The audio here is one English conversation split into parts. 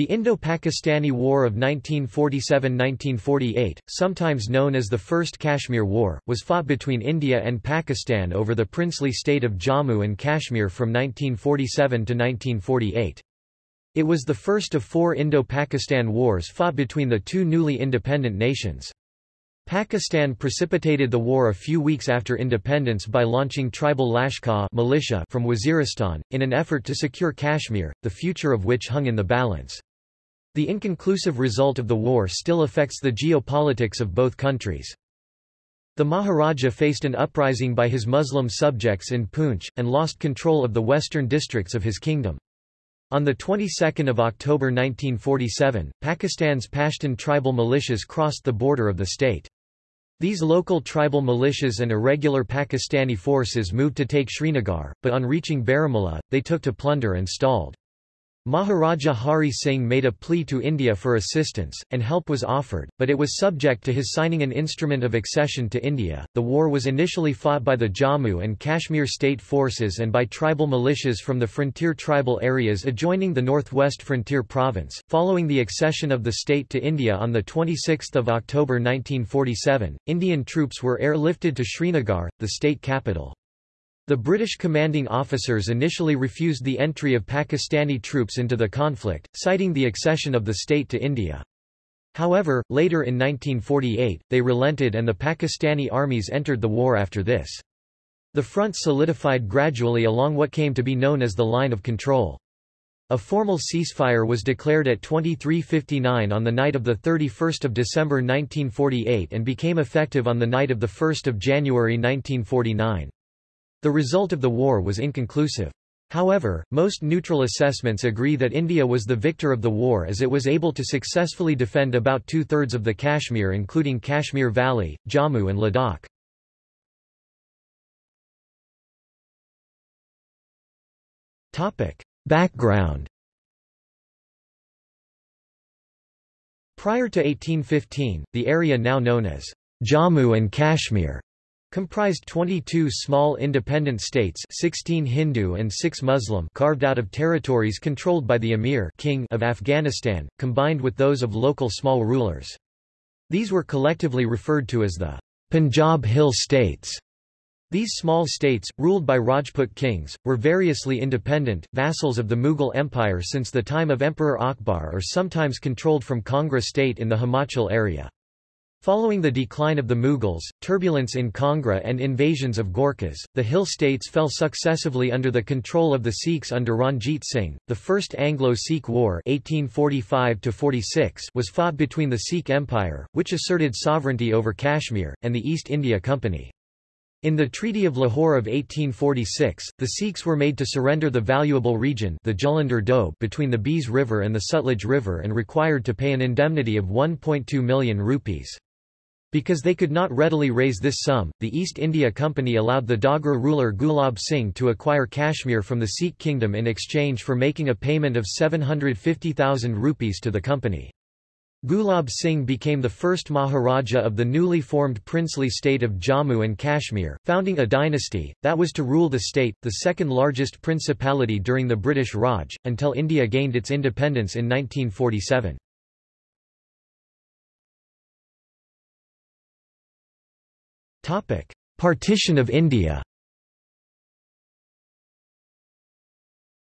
The Indo-Pakistani War of 1947–1948, sometimes known as the First Kashmir War, was fought between India and Pakistan over the princely state of Jammu and Kashmir from 1947 to 1948. It was the first of four Indo-Pakistan wars fought between the two newly independent nations. Pakistan precipitated the war a few weeks after independence by launching tribal Lashkar militia from Waziristan, in an effort to secure Kashmir, the future of which hung in the balance. The inconclusive result of the war still affects the geopolitics of both countries. The Maharaja faced an uprising by his Muslim subjects in Poonch, and lost control of the western districts of his kingdom. On the 22nd of October 1947, Pakistan's Pashtun tribal militias crossed the border of the state. These local tribal militias and irregular Pakistani forces moved to take Srinagar, but on reaching Baramulla, they took to plunder and stalled. Maharaja Hari Singh made a plea to India for assistance, and help was offered, but it was subject to his signing an instrument of accession to India. The war was initially fought by the Jammu and Kashmir state forces and by tribal militias from the frontier tribal areas adjoining the northwest frontier province. Following the accession of the state to India on the 26th of October 1947, Indian troops were airlifted to Srinagar, the state capital. The British commanding officers initially refused the entry of Pakistani troops into the conflict, citing the accession of the state to India. However, later in 1948, they relented and the Pakistani armies entered the war after this. The front solidified gradually along what came to be known as the Line of Control. A formal ceasefire was declared at 2359 on the night of 31 December 1948 and became effective on the night of 1 January 1949. The result of the war was inconclusive. However, most neutral assessments agree that India was the victor of the war as it was able to successfully defend about two-thirds of the Kashmir including Kashmir Valley, Jammu and Ladakh. Background Prior to 1815, the area now known as Jammu and Kashmir comprised 22 small independent states 16 Hindu and 6 Muslim carved out of territories controlled by the Emir king of Afghanistan, combined with those of local small rulers. These were collectively referred to as the Punjab Hill states. These small states, ruled by Rajput kings, were variously independent, vassals of the Mughal Empire since the time of Emperor Akbar or sometimes controlled from Kangra state in the Himachal area. Following the decline of the Mughals, turbulence in Kangra and invasions of Gorkhas, the hill states fell successively under the control of the Sikhs under Ranjit Singh. The First Anglo-Sikh War (1845–46) was fought between the Sikh Empire, which asserted sovereignty over Kashmir, and the East India Company. In the Treaty of Lahore of 1846, the Sikhs were made to surrender the valuable region the Jalandhar Doab between the Beas River and the Sutlej River and required to pay an indemnity of 1.2 million rupees. Because they could not readily raise this sum, the East India Company allowed the Dogra ruler Gulab Singh to acquire Kashmir from the Sikh kingdom in exchange for making a payment of 750,000 rupees to the company. Gulab Singh became the first Maharaja of the newly formed princely state of Jammu and Kashmir, founding a dynasty, that was to rule the state, the second largest principality during the British Raj, until India gained its independence in 1947. Partition of India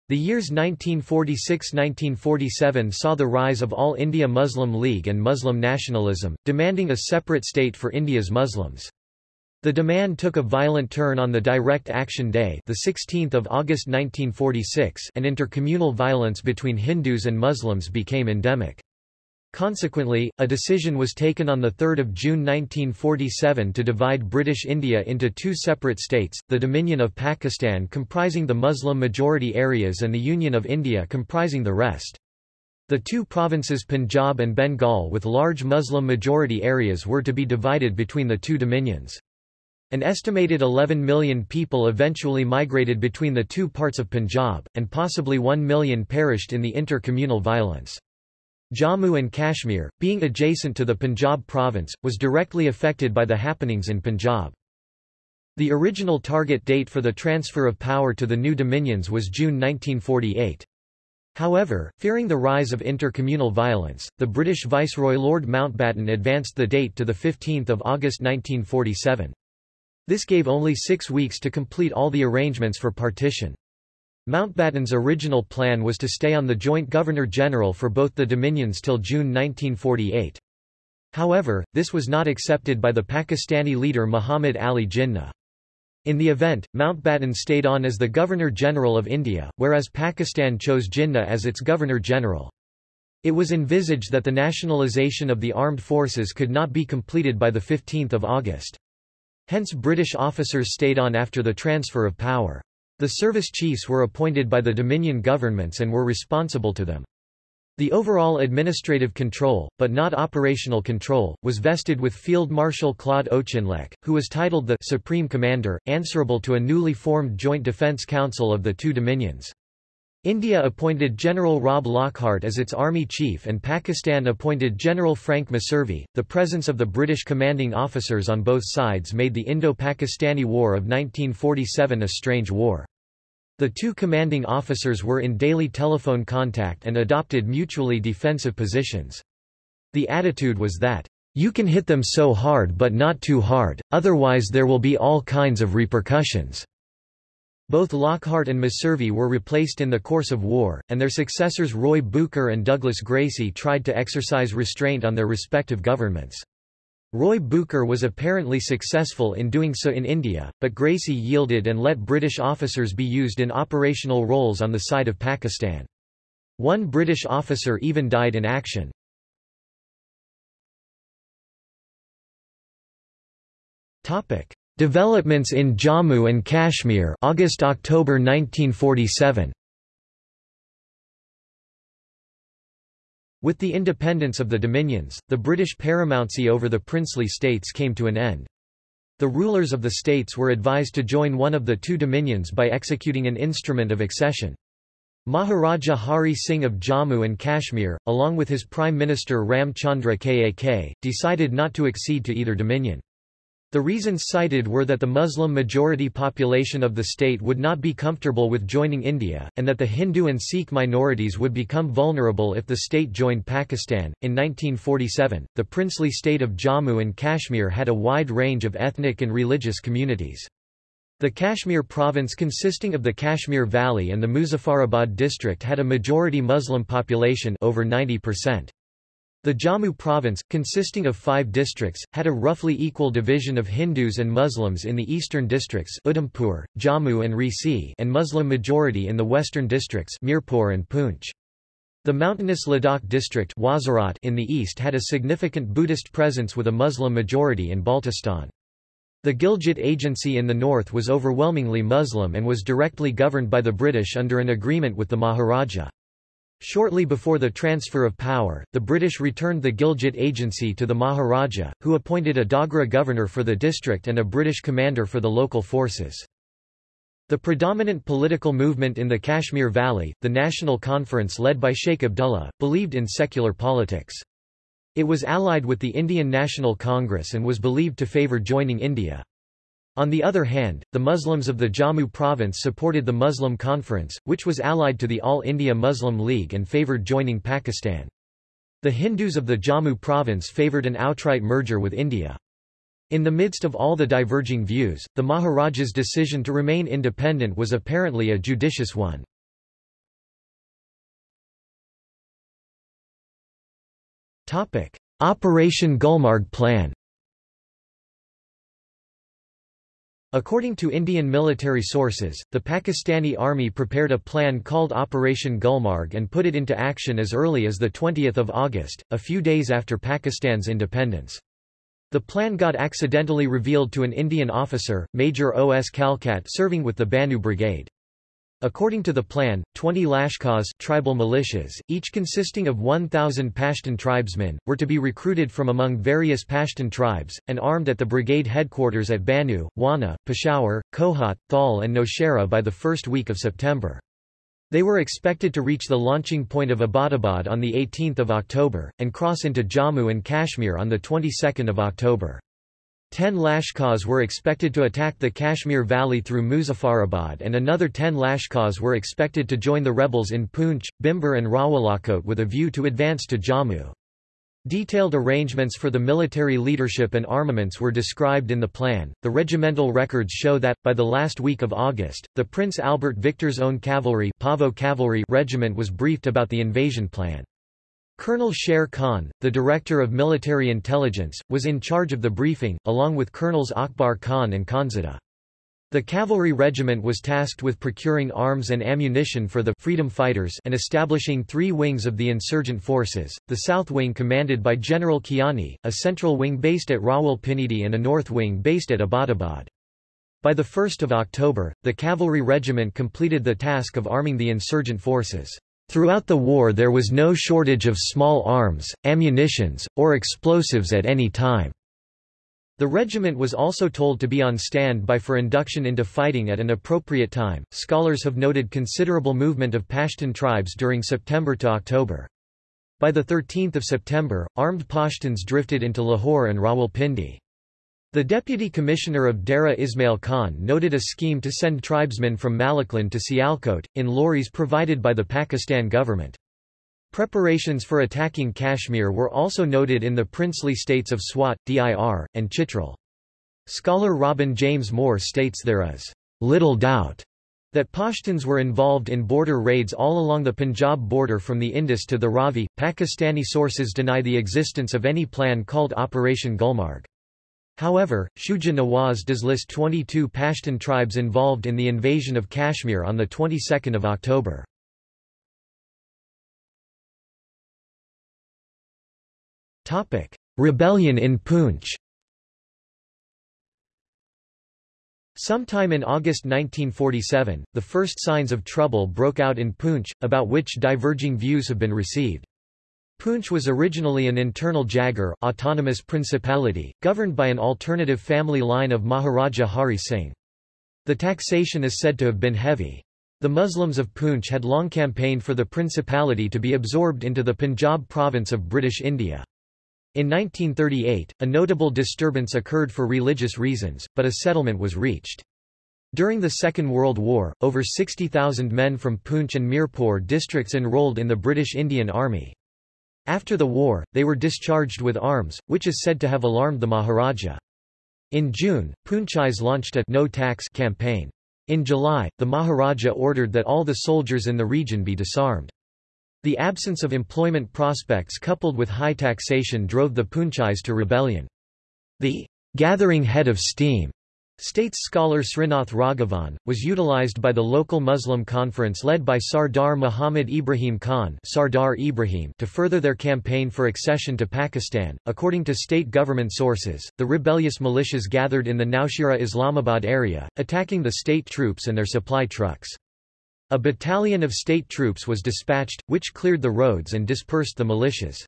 The years 1946–1947 saw the rise of All India Muslim League and Muslim nationalism, demanding a separate state for India's Muslims. The demand took a violent turn on the Direct Action Day the 16th of August 1946 and intercommunal violence between Hindus and Muslims became endemic. Consequently, a decision was taken on 3 June 1947 to divide British India into two separate states, the Dominion of Pakistan comprising the Muslim-majority areas and the Union of India comprising the rest. The two provinces Punjab and Bengal with large Muslim-majority areas were to be divided between the two dominions. An estimated 11 million people eventually migrated between the two parts of Punjab, and possibly 1 million perished in the intercommunal violence. Jammu and Kashmir, being adjacent to the Punjab province, was directly affected by the happenings in Punjab. The original target date for the transfer of power to the new dominions was June 1948. However, fearing the rise of intercommunal violence, the British Viceroy Lord Mountbatten advanced the date to 15 August 1947. This gave only six weeks to complete all the arrangements for partition. Mountbatten's original plan was to stay on the joint Governor-General for both the Dominions till June 1948. However, this was not accepted by the Pakistani leader Muhammad Ali Jinnah. In the event, Mountbatten stayed on as the Governor-General of India, whereas Pakistan chose Jinnah as its Governor-General. It was envisaged that the nationalisation of the armed forces could not be completed by 15 August. Hence British officers stayed on after the transfer of power. The service chiefs were appointed by the Dominion governments and were responsible to them. The overall administrative control, but not operational control, was vested with Field Marshal Claude Auchinleck, who was titled the Supreme Commander, answerable to a newly formed Joint Defence Council of the two dominions. India appointed General Rob Lockhart as its army chief and Pakistan appointed General Frank Messervy. The presence of the British commanding officers on both sides made the Indo-Pakistani War of 1947 a strange war. The two commanding officers were in daily telephone contact and adopted mutually defensive positions. The attitude was that, "...you can hit them so hard but not too hard, otherwise there will be all kinds of repercussions." Both Lockhart and Messervy were replaced in the course of war, and their successors Roy Bucher and Douglas Gracey tried to exercise restraint on their respective governments. Roy Bucher was apparently successful in doing so in India, but Gracey yielded and let British officers be used in operational roles on the side of Pakistan. One British officer even died in action. Developments in Jammu and Kashmir August-October 1947 With the independence of the dominions, the British paramountcy over the princely states came to an end. The rulers of the states were advised to join one of the two dominions by executing an instrument of accession. Maharaja Hari Singh of Jammu and Kashmir, along with his Prime Minister Ram Chandra Kak, decided not to accede to either dominion. The reasons cited were that the Muslim-majority population of the state would not be comfortable with joining India, and that the Hindu and Sikh minorities would become vulnerable if the state joined Pakistan. In 1947, the princely state of Jammu and Kashmir had a wide range of ethnic and religious communities. The Kashmir province consisting of the Kashmir Valley and the Muzaffarabad district had a majority Muslim population over 90%. The Jammu province, consisting of five districts, had a roughly equal division of Hindus and Muslims in the eastern districts Udhampur, Jammu and Reasi and Muslim majority in the western districts Mirpur and Poonch. The mountainous Ladakh district Wazirat in the east had a significant Buddhist presence with a Muslim majority in Baltistan. The Gilgit Agency in the north was overwhelmingly Muslim and was directly governed by the British under an agreement with the Maharaja. Shortly before the transfer of power, the British returned the Gilgit Agency to the Maharaja, who appointed a Dogra governor for the district and a British commander for the local forces. The predominant political movement in the Kashmir Valley, the National Conference led by Sheikh Abdullah, believed in secular politics. It was allied with the Indian National Congress and was believed to favour joining India. On the other hand, the Muslims of the Jammu province supported the Muslim Conference, which was allied to the All India Muslim League and favoured joining Pakistan. The Hindus of the Jammu province favoured an outright merger with India. In the midst of all the diverging views, the Maharaja's decision to remain independent was apparently a judicious one. Operation Gulmarg Plan According to Indian military sources, the Pakistani army prepared a plan called Operation Gulmarg and put it into action as early as 20 August, a few days after Pakistan's independence. The plan got accidentally revealed to an Indian officer, Major O. S. Kalkat serving with the Bannu Brigade. According to the plan, 20 Lashkars tribal militias, each consisting of 1,000 Pashtun tribesmen, were to be recruited from among various Pashtun tribes, and armed at the brigade headquarters at Bannu, Wana, Peshawar, Kohat, Thal and Nowshera by the first week of September. They were expected to reach the launching point of Abbottabad on 18 October, and cross into Jammu and Kashmir on the 22nd of October. Ten Lashkars were expected to attack the Kashmir Valley through Muzaffarabad and another ten Lashkars were expected to join the rebels in Poonch, Bhimber and Rawalakot with a view to advance to Jammu. Detailed arrangements for the military leadership and armaments were described in the plan. The regimental records show that, by the last week of August, the Prince Albert Victor's own cavalry, Pavo cavalry regiment was briefed about the invasion plan. Colonel Sher Khan, the Director of Military Intelligence, was in charge of the briefing, along with Colonels Akbar Khan and Khanzada. The cavalry regiment was tasked with procuring arms and ammunition for the freedom fighters and establishing three wings of the insurgent forces, the south wing commanded by General Kiani, a central wing based at Rawalpindi and a north wing based at Abbottabad. By 1 October, the cavalry regiment completed the task of arming the insurgent forces. Throughout the war there was no shortage of small arms, ammunitions, or explosives at any time. The regiment was also told to be on standby for induction into fighting at an appropriate time. Scholars have noted considerable movement of Pashtun tribes during September to October. By the 13th of September, armed Pashtuns drifted into Lahore and Rawalpindi. The deputy commissioner of Dera Ismail Khan noted a scheme to send tribesmen from Malakand to Sialkot, in lorries provided by the Pakistan government. Preparations for attacking Kashmir were also noted in the princely states of Swat, Dir, and Chitral. Scholar Robin James Moore states there is little doubt that Pashtuns were involved in border raids all along the Punjab border from the Indus to the Ravi. Pakistani sources deny the existence of any plan called Operation Gulmarg. However, Shuja Nawaz does list 22 Pashtun tribes involved in the invasion of Kashmir on the 22nd of October. Topic: Rebellion in Poonch. Sometime in August 1947, the first signs of trouble broke out in Poonch, about which diverging views have been received. Poonch was originally an internal jagir autonomous principality, governed by an alternative family line of Maharaja Hari Singh. The taxation is said to have been heavy. The Muslims of Poonch had long campaigned for the principality to be absorbed into the Punjab province of British India. In 1938, a notable disturbance occurred for religious reasons, but a settlement was reached. During the Second World War, over 60,000 men from Poonch and Mirpur districts enrolled in the British Indian Army. After the war, they were discharged with arms, which is said to have alarmed the Maharaja. In June, Poonchis launched a no tax campaign. In July, the Maharaja ordered that all the soldiers in the region be disarmed. The absence of employment prospects coupled with high taxation drove the Poonchis to rebellion. The gathering head of steam States scholar Srinath Raghavan, was utilized by the local Muslim conference led by Sardar Muhammad Ibrahim Khan Sardar Ibrahim to further their campaign for accession to Pakistan. According to state government sources, the rebellious militias gathered in the Naushera Islamabad area, attacking the state troops and their supply trucks. A battalion of state troops was dispatched, which cleared the roads and dispersed the militias.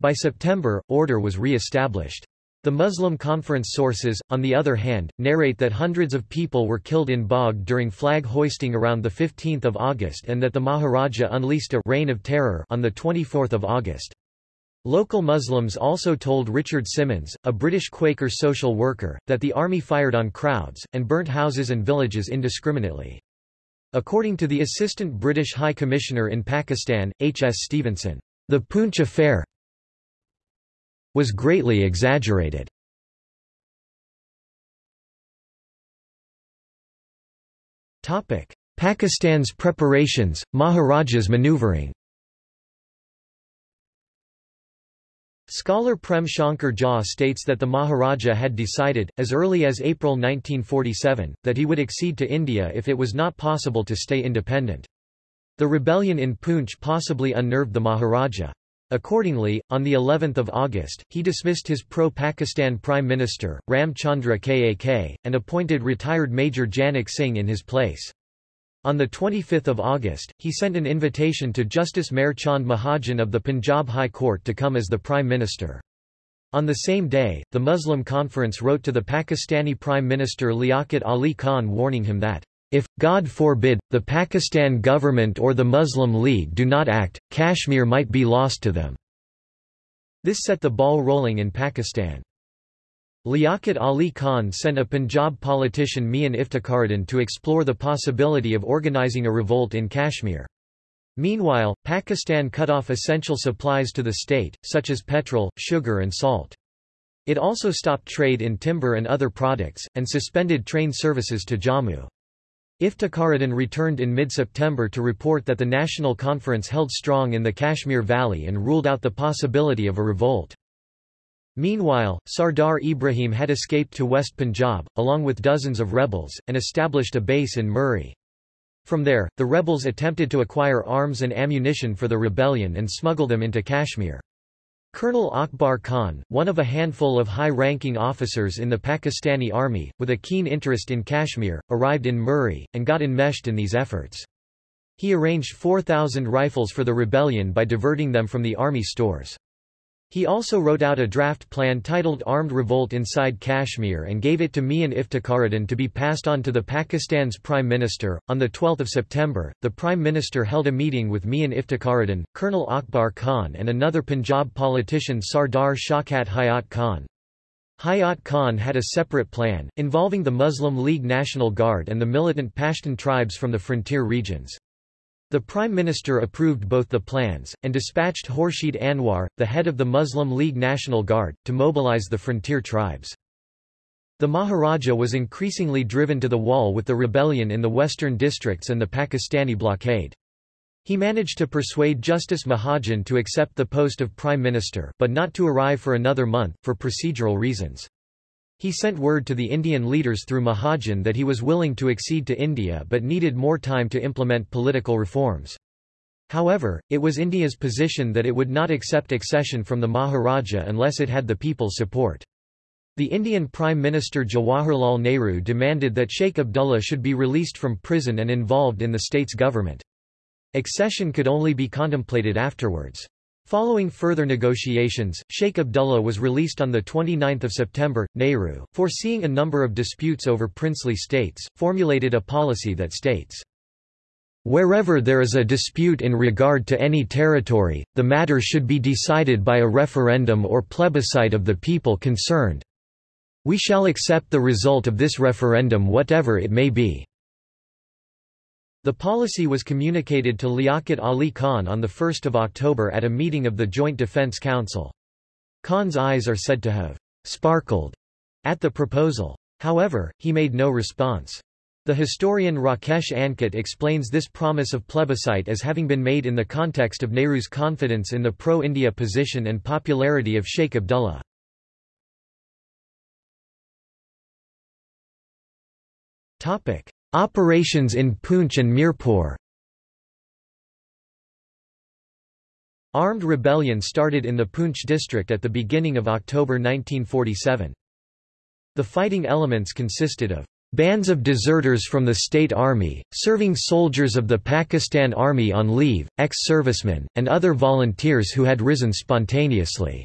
By September, order was re-established. The Muslim Conference sources, on the other hand, narrate that hundreds of people were killed in Bagh during flag hoisting around 15 August and that the Maharaja unleashed a reign of terror on 24 August. Local Muslims also told Richard Symonds, a British Quaker social worker, that the army fired on crowds, and burnt houses and villages indiscriminately. According to the Assistant British High Commissioner in Pakistan, H. S. Stevenson, the Poonch affair, was greatly exaggerated. Pakistan's preparations, Maharaja's maneuvering Scholar Prem Shankar Jha states that the Maharaja had decided, as early as April 1947, that he would accede to India if it was not possible to stay independent. The rebellion in Poonch possibly unnerved the Maharaja. Accordingly, on the 11th of August, he dismissed his pro-Pakistan Prime Minister, Ram Chandra Kak, and appointed retired Major Janak Singh in his place. On 25 August, he sent an invitation to Justice Mehr Chand Mahajan of the Punjab High Court to come as the Prime Minister. On the same day, the Muslim Conference wrote to the Pakistani Prime Minister Liaquat Ali Khan warning him that if, God forbid, the Pakistan government or the Muslim League do not act, Kashmir might be lost to them. This set the ball rolling in Pakistan. Liaquat Ali Khan sent a Punjab politician Mian Iftikharuddin to explore the possibility of organizing a revolt in Kashmir. Meanwhile, Pakistan cut off essential supplies to the state, such as petrol, sugar and salt. It also stopped trade in timber and other products, and suspended train services to Jammu. Iftikharuddin returned in mid-September to report that the National Conference held strong in the Kashmir Valley and ruled out the possibility of a revolt. Meanwhile, Sardar Ibrahim had escaped to West Punjab, along with dozens of rebels, and established a base in Murree. From there, the rebels attempted to acquire arms and ammunition for the rebellion and smuggle them into Kashmir. Colonel Akbar Khan, one of a handful of high-ranking officers in the Pakistani army, with a keen interest in Kashmir, arrived in Murree, and got enmeshed in these efforts. He arranged 4,000 rifles for the rebellion by diverting them from the army stores. He also wrote out a draft plan titled Armed Revolt Inside Kashmir and gave it to Mian Iftikharuddin to be passed on to the Pakistan's Prime Minister. On 12 September, the Prime Minister held a meeting with Mian Iftikharuddin, Colonel Akbar Khan and another Punjab politician Sardar Shaukat Hayat Khan. Hayat Khan had a separate plan, involving the Muslim League National Guard and the militant Pashtun tribes from the frontier regions. The Prime Minister approved both the plans, and dispatched Khurshid Anwar, the head of the Muslim League National Guard, to mobilize the frontier tribes. The Maharaja was increasingly driven to the wall with the rebellion in the western districts and the Pakistani blockade. He managed to persuade Justice Mahajan to accept the post of Prime Minister but not to arrive for another month, for procedural reasons. He sent word to the Indian leaders through Mahajan that he was willing to accede to India but needed more time to implement political reforms. However, it was India's position that it would not accept accession from the Maharaja unless it had the people's support. The Indian Prime Minister Jawaharlal Nehru demanded that Sheikh Abdullah should be released from prison and involved in the state's government. Accession could only be contemplated afterwards. Following further negotiations, Sheikh Abdullah was released on 29 September. Nehru, foreseeing a number of disputes over princely states, formulated a policy that states, Wherever there is a dispute in regard to any territory, the matter should be decided by a referendum or plebiscite of the people concerned. We shall accept the result of this referendum whatever it may be. The policy was communicated to Liaquat Ali Khan on 1 October at a meeting of the Joint Defence Council. Khan's eyes are said to have sparkled at the proposal. However, he made no response. The historian Rakesh Ankit explains this promise of plebiscite as having been made in the context of Nehru's confidence in the pro-India position and popularity of Sheikh Abdullah. Operations in Poonch and Mirpur Armed rebellion started in the Poonch district at the beginning of October 1947. The fighting elements consisted of bands of deserters from the state army, serving soldiers of the Pakistan Army on leave, ex-servicemen, and other volunteers who had risen spontaneously.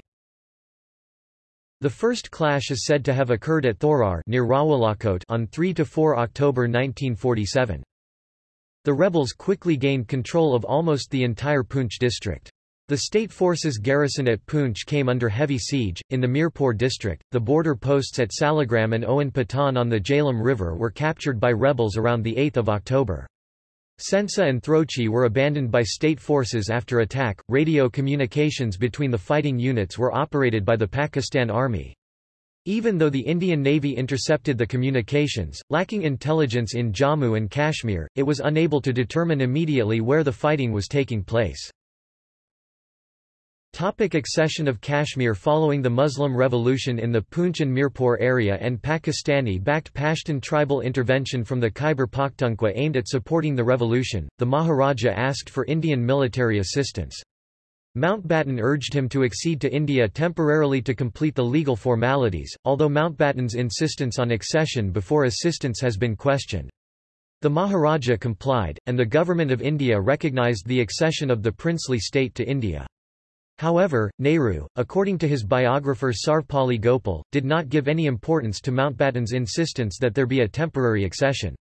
The first clash is said to have occurred at Thorar near Rawalakot on 3 to 4 October 1947. The rebels quickly gained control of almost the entire Poonch district. The state forces garrison at Poonch came under heavy siege. In the Mirpur district, the border posts at Salagram and Owen Patan on the Jhelum River were captured by rebels around 8 October. Sensa and Throchi were abandoned by state forces after attack. Radio communications between the fighting units were operated by the Pakistan Army. Even though the Indian Navy intercepted the communications, lacking intelligence in Jammu and Kashmir, it was unable to determine immediately where the fighting was taking place. Topic accession of Kashmir Following the Muslim Revolution in the Poonch and Mirpur area and Pakistani-backed Pashtun tribal intervention from the Khyber Pakhtunkhwa aimed at supporting the revolution, the Maharaja asked for Indian military assistance. Mountbatten urged him to accede to India temporarily to complete the legal formalities, although Mountbatten's insistence on accession before assistance has been questioned. The Maharaja complied, and the Government of India recognised the accession of the princely state to India. However, Nehru, according to his biographer Sarvepalli Gopal, did not give any importance to Mountbatten's insistence that there be a temporary accession.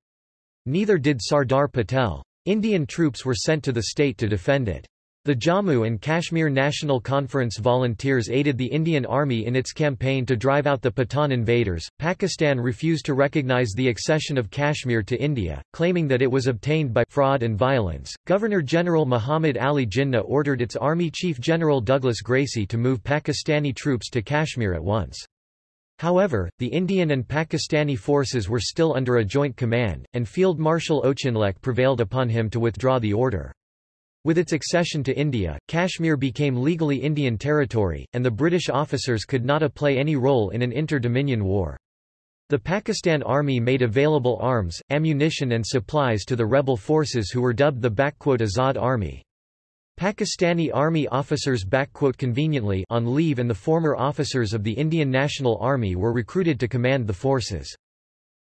Neither did Sardar Patel. Indian troops were sent to the state to defend it. The Jammu and Kashmir National Conference volunteers aided the Indian Army in its campaign to drive out the Pathan invaders. Pakistan refused to recognize the accession of Kashmir to India, claiming that it was obtained by fraud and violence. Governor General Muhammad Ali Jinnah ordered its Army Chief General Douglas Gracey to move Pakistani troops to Kashmir at once. However, the Indian and Pakistani forces were still under a joint command, and Field Marshal Auchinleck prevailed upon him to withdraw the order. With its accession to India, Kashmir became legally Indian territory, and the British officers could not play any role in an inter-dominion war. The Pakistan Army made available arms, ammunition and supplies to the rebel forces who were dubbed the Azad Army. Pakistani Army officers conveniently on leave and the former officers of the Indian National Army were recruited to command the forces.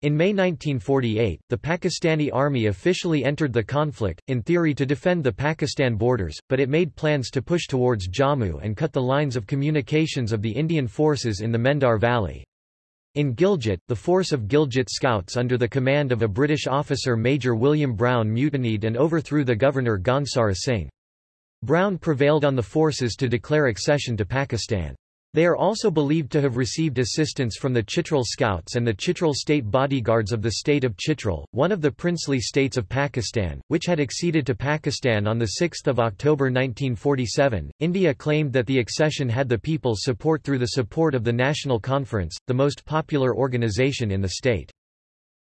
In May 1948, the Pakistani army officially entered the conflict, in theory to defend the Pakistan borders, but it made plans to push towards Jammu and cut the lines of communications of the Indian forces in the Mendar Valley. In Gilgit, the force of Gilgit Scouts under the command of a British officer Major William Brown mutinied and overthrew the governor Ghansara Singh. Brown prevailed on the forces to declare accession to Pakistan. They are also believed to have received assistance from the Chitral Scouts and the Chitral State Bodyguards of the state of Chitral, one of the princely states of Pakistan, which had acceded to Pakistan on 6 October 1947. India claimed that the accession had the people's support through the support of the National Conference, the most popular organization in the state.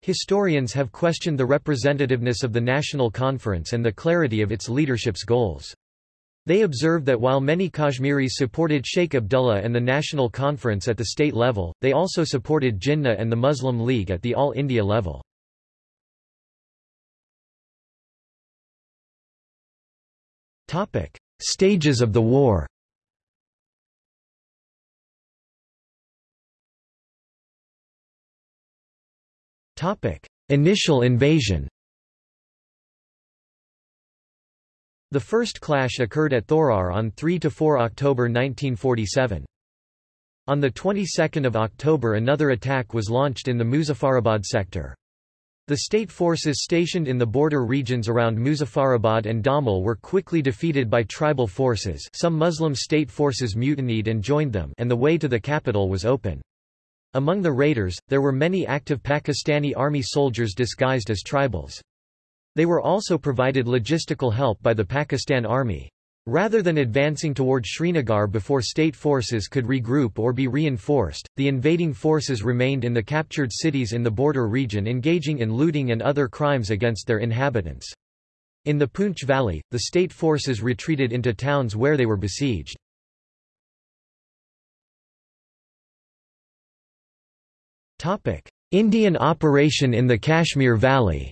Historians have questioned the representativeness of the National Conference and the clarity of its leadership's goals. They observed that while many Kashmiris supported Sheikh Abdullah and the National Conference at the state level, they also supported Jinnah and the Muslim League at the All India level. Stages of the war Initial invasion The first clash occurred at Thorar on 3–4 October 1947. On the 22nd of October another attack was launched in the Muzaffarabad sector. The state forces stationed in the border regions around Muzaffarabad and Damal were quickly defeated by tribal forces some Muslim state forces mutinied and joined them and the way to the capital was open. Among the raiders, there were many active Pakistani army soldiers disguised as tribals. They were also provided logistical help by the Pakistan Army. Rather than advancing toward Srinagar before state forces could regroup or be reinforced, the invading forces remained in the captured cities in the border region engaging in looting and other crimes against their inhabitants. In the Poonch Valley, the state forces retreated into towns where they were besieged. Indian operation in the Kashmir Valley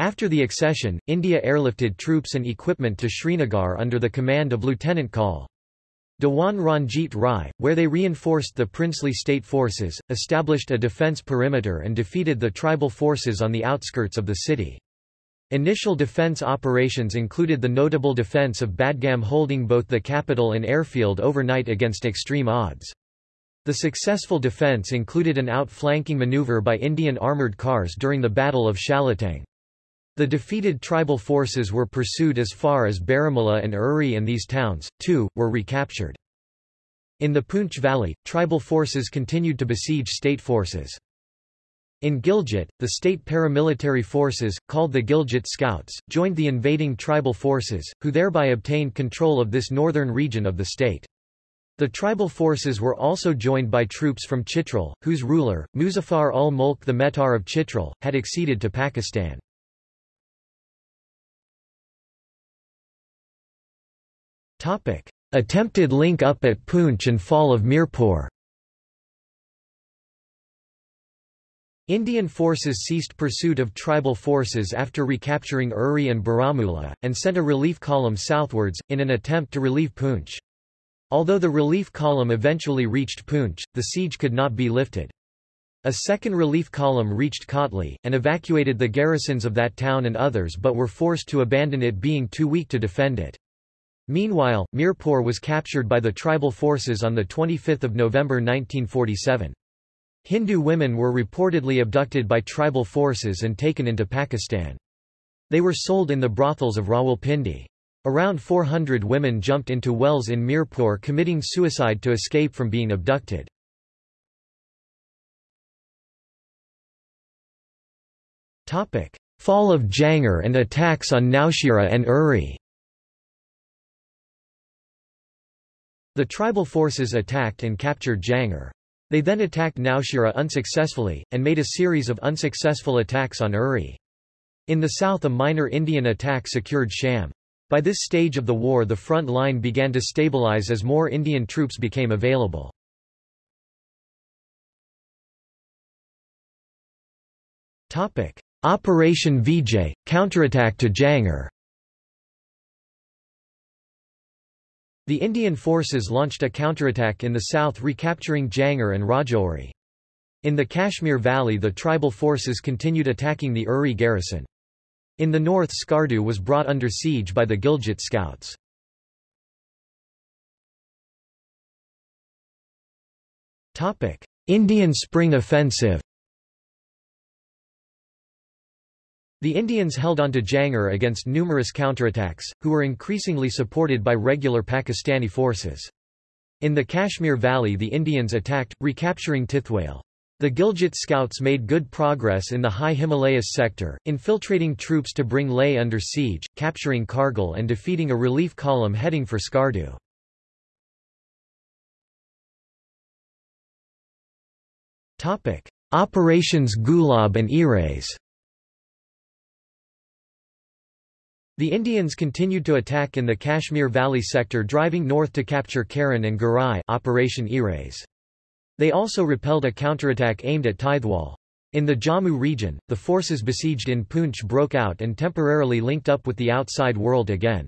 After the accession, India airlifted troops and equipment to Srinagar under the command of Lieutenant Col. Dewan Ranjit Rai, where they reinforced the princely state forces, established a defence perimeter and defeated the tribal forces on the outskirts of the city. Initial defence operations included the notable defence of Badgam holding both the capital and airfield overnight against extreme odds. The successful defence included an outflanking manoeuvre by Indian armoured cars during the Battle of Shalatang. The defeated tribal forces were pursued as far as Baramulla and Uri and these towns, too, were recaptured. In the Poonch Valley, tribal forces continued to besiege state forces. In Gilgit, the state paramilitary forces, called the Gilgit Scouts, joined the invading tribal forces, who thereby obtained control of this northern region of the state. The tribal forces were also joined by troops from Chitral, whose ruler, Muzaffar ul Mulk the Mehtar of Chitral, had acceded to Pakistan. Topic: Attempted link-up at Poonch and fall of Mirpur. Indian forces ceased pursuit of tribal forces after recapturing Uri and Baramulla, and sent a relief column southwards, in an attempt to relieve Poonch. Although the relief column eventually reached Poonch, the siege could not be lifted. A second relief column reached Kotli, and evacuated the garrisons of that town and others but were forced to abandon it being too weak to defend it. Meanwhile, Mirpur was captured by the tribal forces on 25 November 1947. Hindu women were reportedly abducted by tribal forces and taken into Pakistan. They were sold in the brothels of Rawalpindi. Around 400 women jumped into wells in Mirpur committing suicide to escape from being abducted. Fall of Jangir and attacks on Naushira and Uri The tribal forces attacked and captured Jangir. They then attacked Naushira unsuccessfully, and made a series of unsuccessful attacks on Uri. In the south a minor Indian attack secured Sham. By this stage of the war the front line began to stabilize as more Indian troops became available. Operation Vijay, counterattack to Jangir The Indian forces launched a counterattack in the south recapturing Jangir and Rajouri. In the Kashmir Valley the tribal forces continued attacking the Uri garrison. In the north Skardu was brought under siege by the Gilgit scouts. Indian Spring Offensive The Indians held on to Jangir against numerous counterattacks, who were increasingly supported by regular Pakistani forces. In the Kashmir Valley the Indians attacked, recapturing Tithwal. The Gilgit scouts made good progress in the high Himalayas sector, infiltrating troops to bring Leh under siege, capturing Kargil and defeating a relief column heading for Skardu. Operations Gulab and Erase The Indians continued to attack in the Kashmir Valley sector driving north to capture Karan and Garai Operation Erase. They also repelled a counterattack aimed at Tithwal. In the Jammu region, the forces besieged in Poonch broke out and temporarily linked up with the outside world again.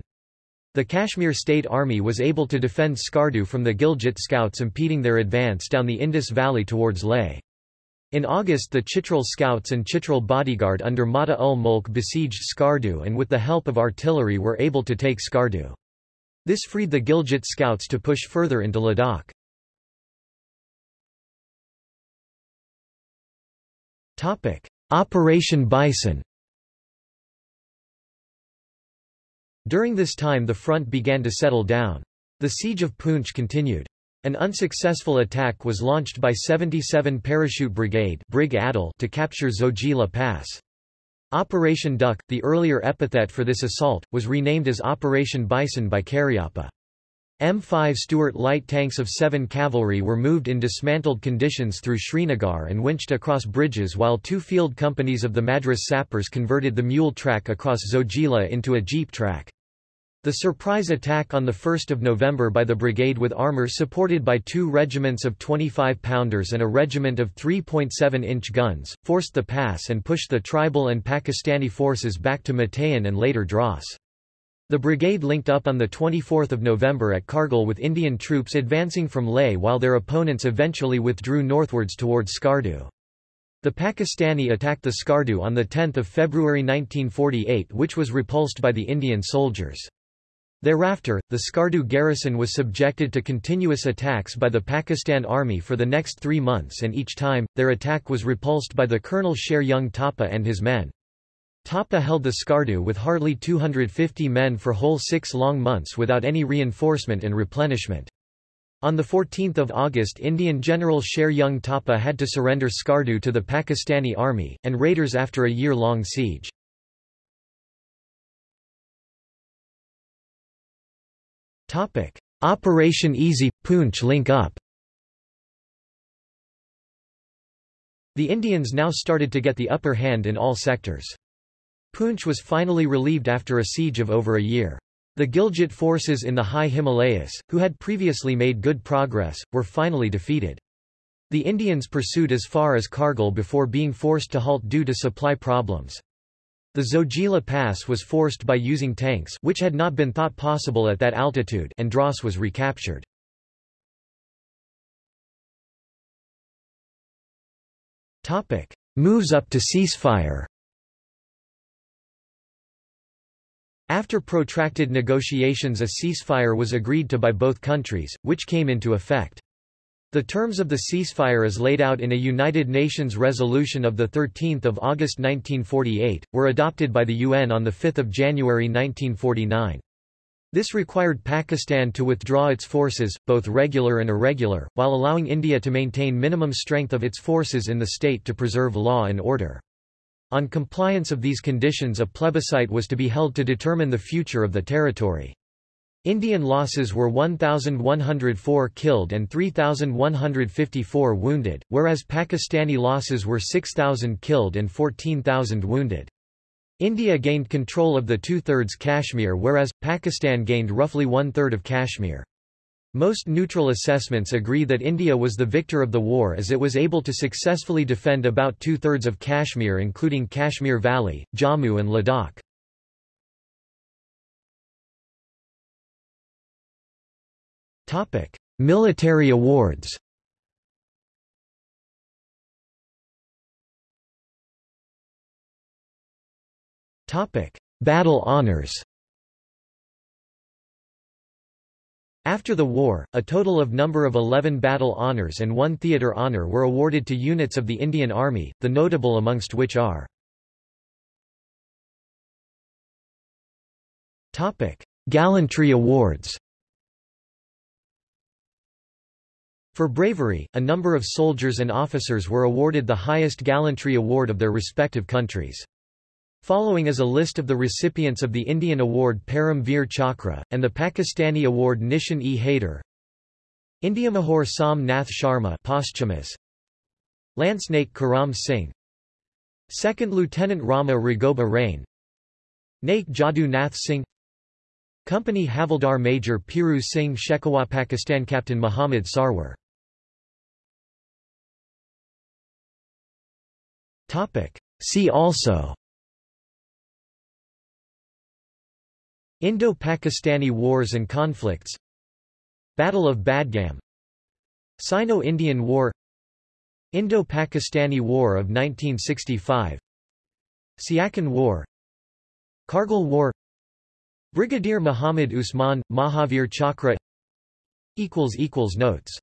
The Kashmir State Army was able to defend Skardu from the Gilgit scouts impeding their advance down the Indus Valley towards Leh. In August the Chitral scouts and Chitral bodyguard under Mata ul Mulk besieged Skardu and with the help of artillery were able to take Skardu. This freed the Gilgit scouts to push further into Ladakh. Operation Bison During this time the front began to settle down. The siege of Poonch continued. An unsuccessful attack was launched by 77 Parachute Brigade Brig Adel to capture Zojila Pass. Operation Duck, the earlier epithet for this assault, was renamed as Operation Bison by Cariappa. M5 Stuart light tanks of 7 cavalry were moved in dismantled conditions through Srinagar and winched across bridges while two field companies of the Madras sappers converted the mule track across Zojila into a jeep track. The surprise attack on 1 November by the brigade with armour supported by two regiments of 25-pounders and a regiment of 3.7-inch guns, forced the pass and pushed the tribal and Pakistani forces back to Matayan and later Dras. The brigade linked up on 24 November at Kargil with Indian troops advancing from Leh while their opponents eventually withdrew northwards towards Skardu. The Pakistani attacked the Skardu on 10 February 1948 which was repulsed by the Indian soldiers. Thereafter, the Skardu garrison was subjected to continuous attacks by the Pakistan Army for the next three months and each time, their attack was repulsed by the Colonel Sher Jung Thapa and his men. Thapa held the Skardu with hardly 250 men for whole six long months without any reinforcement and replenishment. On 14 August Indian General Sher Jung Thapa had to surrender Skardu to the Pakistani army, and raiders after a year-long siege. Operation Easy – Poonch link up The Indians now started to get the upper hand in all sectors. Poonch was finally relieved after a siege of over a year. The Gilgit forces in the high Himalayas, who had previously made good progress, were finally defeated. The Indians pursued as far as Kargil before being forced to halt due to supply problems. The Zojila Pass was forced by using tanks which had not been thought possible at that altitude and Dras was recaptured. Moves up to ceasefire After protracted negotiations a ceasefire was agreed to by both countries, which came into effect. The terms of the ceasefire as laid out in a United Nations resolution of 13 August 1948, were adopted by the UN on 5 January 1949. This required Pakistan to withdraw its forces, both regular and irregular, while allowing India to maintain minimum strength of its forces in the state to preserve law and order. On compliance of these conditions a plebiscite was to be held to determine the future of the territory. Indian losses were 1,104 killed and 3,154 wounded, whereas Pakistani losses were 6,000 killed and 14,000 wounded. India gained control of the two-thirds Kashmir whereas, Pakistan gained roughly one-third of Kashmir. Most neutral assessments agree that India was the victor of the war as it was able to successfully defend about two-thirds of Kashmir including Kashmir Valley, Jammu and Ladakh. Military awards Battle honors After the war, a total of number of 11 battle honors and one theatre honor were awarded to units of the Indian Army, the notable amongst which are Gallantry awards For bravery, a number of soldiers and officers were awarded the highest gallantry award of their respective countries. Following is a list of the recipients of the Indian Award Param Veer Chakra, and the Pakistani Award Nishan e Haider. Indiamahor Som Nath Sharma posthumous. Lance Naik Karam Singh 2nd Lieutenant Rama Raghoba Rane Naik Jadu Nath Singh Company Havildar Major Piru Singh Shekhawat Pakistan Captain Muhammad Sarwar. See also Indo-Pakistani Wars and Conflicts Battle of Badgam Sino-Indian War Indo-Pakistani War of 1965 Siachen War Kargil War Brigadier Muhammad Usman, Mahavir Chakra. Notes